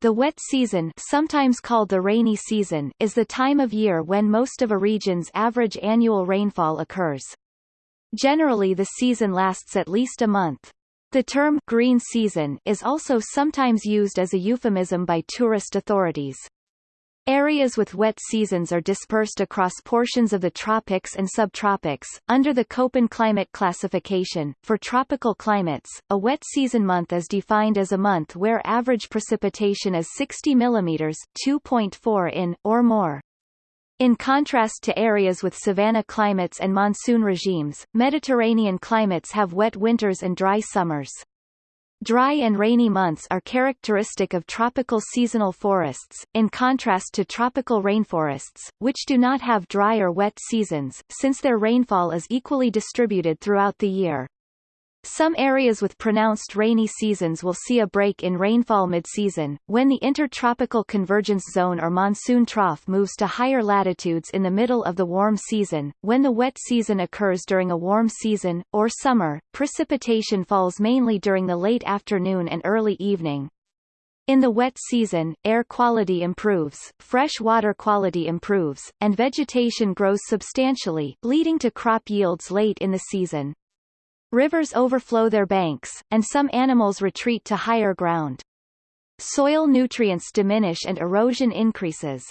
The wet season sometimes called the rainy season is the time of year when most of a region's average annual rainfall occurs. Generally the season lasts at least a month. The term green season is also sometimes used as a euphemism by tourist authorities. Areas with wet seasons are dispersed across portions of the tropics and subtropics. Under the Köppen climate classification, for tropical climates, a wet season month is defined as a month where average precipitation is 60 mm 2.4 in, or more. In contrast to areas with savanna climates and monsoon regimes, Mediterranean climates have wet winters and dry summers. Dry and rainy months are characteristic of tropical seasonal forests, in contrast to tropical rainforests, which do not have dry or wet seasons, since their rainfall is equally distributed throughout the year. Some areas with pronounced rainy seasons will see a break in rainfall mid-season, when the intertropical convergence zone or monsoon trough moves to higher latitudes in the middle of the warm season. When the wet season occurs during a warm season, or summer, precipitation falls mainly during the late afternoon and early evening. In the wet season, air quality improves, fresh water quality improves, and vegetation grows substantially, leading to crop yields late in the season. Rivers overflow their banks, and some animals retreat to higher ground. Soil nutrients diminish and erosion increases.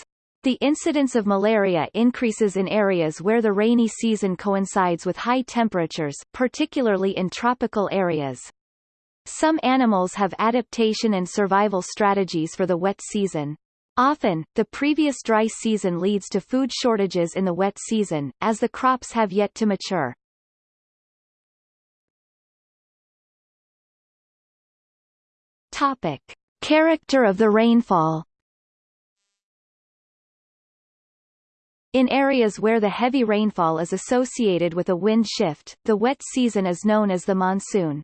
The incidence of malaria increases in areas where the rainy season coincides with high temperatures, particularly in tropical areas. Some animals have adaptation and survival strategies for the wet season. Often, the previous dry season leads to food shortages in the wet season, as the crops have yet to mature. Topic. Character of the rainfall In areas where the heavy rainfall is associated with a wind shift, the wet season is known as the monsoon.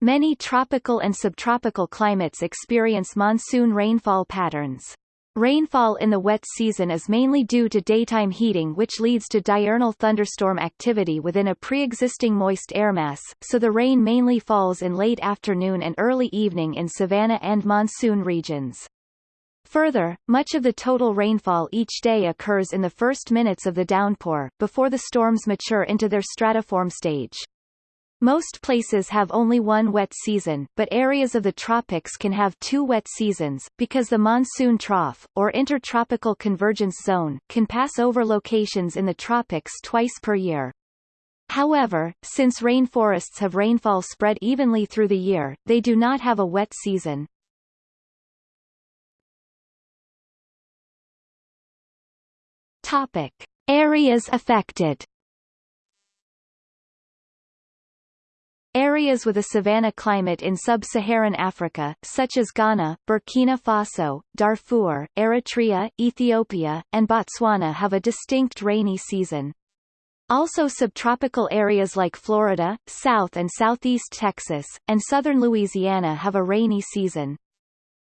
Many tropical and subtropical climates experience monsoon rainfall patterns. Rainfall in the wet season is mainly due to daytime heating which leads to diurnal thunderstorm activity within a pre-existing moist air mass, so the rain mainly falls in late afternoon and early evening in savanna and monsoon regions. Further, much of the total rainfall each day occurs in the first minutes of the downpour, before the storms mature into their stratiform stage. Most places have only one wet season, but areas of the tropics can have two wet seasons, because the monsoon trough, or intertropical convergence zone, can pass over locations in the tropics twice per year. However, since rainforests have rainfall spread evenly through the year, they do not have a wet season. Topic. Areas affected Areas with a savanna climate in sub-Saharan Africa, such as Ghana, Burkina Faso, Darfur, Eritrea, Ethiopia, and Botswana have a distinct rainy season. Also subtropical areas like Florida, South and Southeast Texas, and southern Louisiana have a rainy season.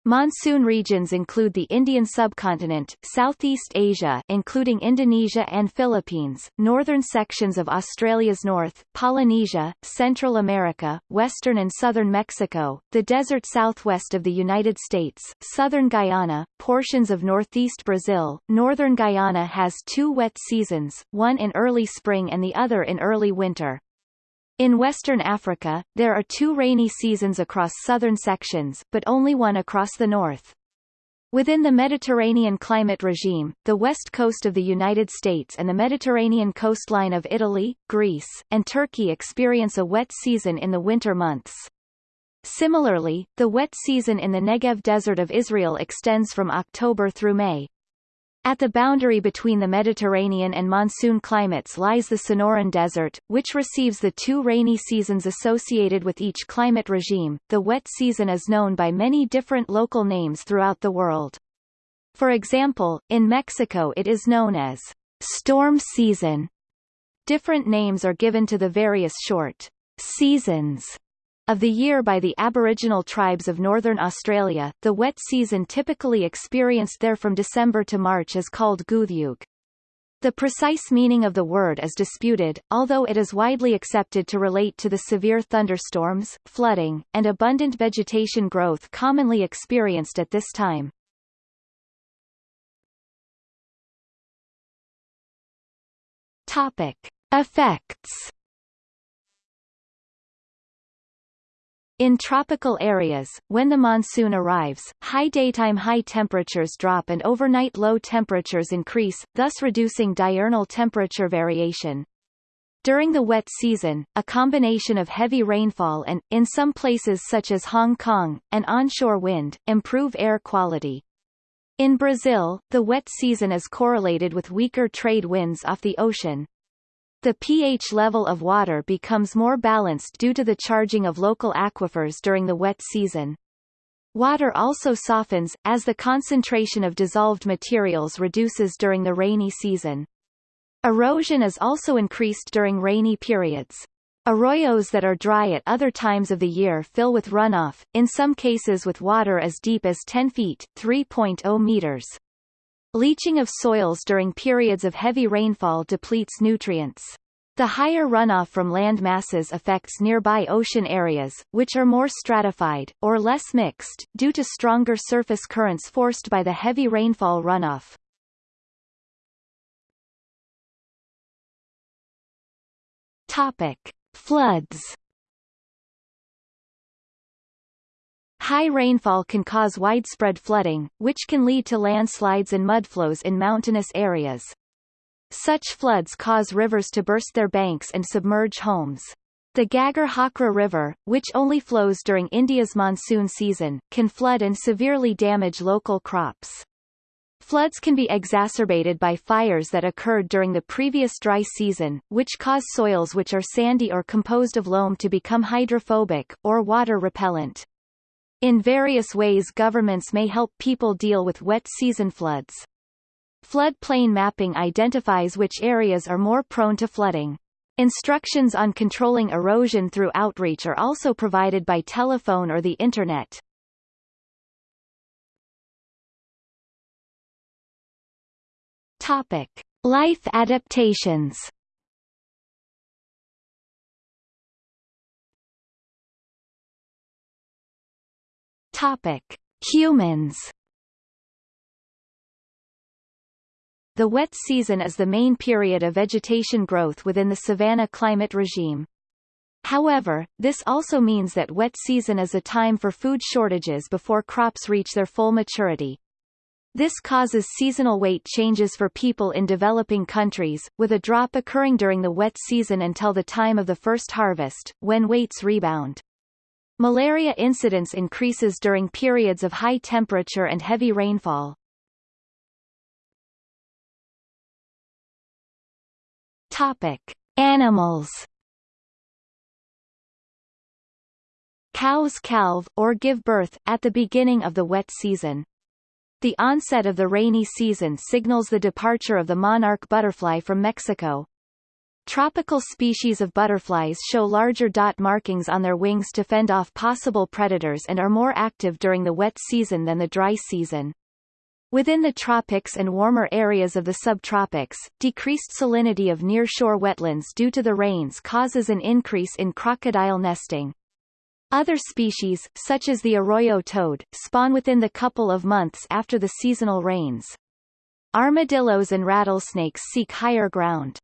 Monsoon regions include the Indian subcontinent, Southeast Asia including Indonesia and Philippines, northern sections of Australia's north, Polynesia, Central America, western and southern Mexico, the desert southwest of the United States, southern Guyana, portions of northeast Brazil. Northern Guyana has two wet seasons, one in early spring and the other in early winter. In Western Africa, there are two rainy seasons across southern sections, but only one across the north. Within the Mediterranean climate regime, the west coast of the United States and the Mediterranean coastline of Italy, Greece, and Turkey experience a wet season in the winter months. Similarly, the wet season in the Negev Desert of Israel extends from October through May. At the boundary between the Mediterranean and monsoon climates lies the Sonoran Desert, which receives the two rainy seasons associated with each climate regime. The wet season is known by many different local names throughout the world. For example, in Mexico it is known as storm season. Different names are given to the various short seasons of the year by the Aboriginal tribes of northern Australia, the wet season typically experienced there from December to March is called Gudjewg. The precise meaning of the word is disputed, although it is widely accepted to relate to the severe thunderstorms, flooding, and abundant vegetation growth commonly experienced at this time. Topic. Effects In tropical areas, when the monsoon arrives, high daytime high temperatures drop and overnight low temperatures increase, thus reducing diurnal temperature variation. During the wet season, a combination of heavy rainfall and, in some places such as Hong Kong, an onshore wind, improve air quality. In Brazil, the wet season is correlated with weaker trade winds off the ocean. The pH level of water becomes more balanced due to the charging of local aquifers during the wet season. Water also softens, as the concentration of dissolved materials reduces during the rainy season. Erosion is also increased during rainy periods. Arroyos that are dry at other times of the year fill with runoff, in some cases with water as deep as 10 feet 3.0 meters. Leaching of soils during periods of heavy rainfall depletes nutrients. The higher runoff from land masses affects nearby ocean areas, which are more stratified, or less mixed, due to stronger surface currents forced by the heavy rainfall runoff. Topic. Floods High rainfall can cause widespread flooding, which can lead to landslides and mudflows in mountainous areas. Such floods cause rivers to burst their banks and submerge homes. The Ghaggar Hakra River, which only flows during India's monsoon season, can flood and severely damage local crops. Floods can be exacerbated by fires that occurred during the previous dry season, which cause soils which are sandy or composed of loam to become hydrophobic, or water repellent. In various ways governments may help people deal with wet season floods. Floodplain mapping identifies which areas are more prone to flooding. Instructions on controlling erosion through outreach are also provided by telephone or the Internet. Topic. Life adaptations Topic: Humans. The wet season is the main period of vegetation growth within the savanna climate regime. However, this also means that wet season is a time for food shortages before crops reach their full maturity. This causes seasonal weight changes for people in developing countries, with a drop occurring during the wet season until the time of the first harvest, when weights rebound. Malaria incidence increases during periods of high temperature and heavy rainfall. Topic: Animals. Cows calve, or give birth, at the beginning of the wet season. The onset of the rainy season signals the departure of the monarch butterfly from Mexico, Tropical species of butterflies show larger dot markings on their wings to fend off possible predators and are more active during the wet season than the dry season. Within the tropics and warmer areas of the subtropics, decreased salinity of near-shore wetlands due to the rains causes an increase in crocodile nesting. Other species, such as the arroyo toad, spawn within the couple of months after the seasonal rains. Armadillos and rattlesnakes seek higher ground.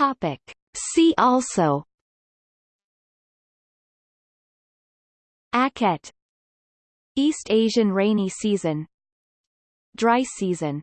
Topic. See also. Akhet. East Asian rainy season. Dry season